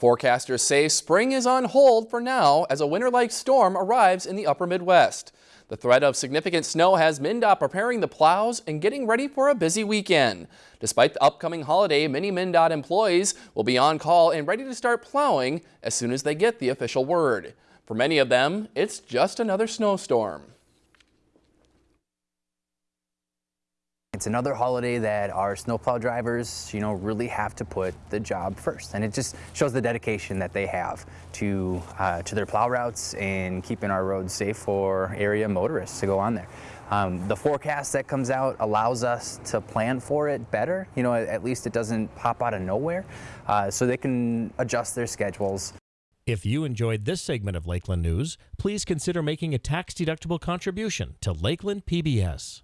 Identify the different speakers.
Speaker 1: Forecasters say spring is on hold for now as a winter-like storm arrives in the upper Midwest. The threat of significant snow has MnDOT preparing the plows and getting ready for a busy weekend. Despite the upcoming holiday, many MnDOT employees will be on call and ready to start plowing as soon as they get the official word. For many of them, it's just another snowstorm.
Speaker 2: It's another holiday that our snowplow drivers, you know, really have to put the job first. And it just shows the dedication that they have to, uh, to their plow routes and keeping our roads safe for area motorists to go on there. Um, the forecast that comes out allows us to plan for it better. You know, at least it doesn't pop out of nowhere. Uh, so they can adjust their schedules.
Speaker 3: If you enjoyed this segment of Lakeland News, please consider making a tax-deductible contribution to Lakeland PBS.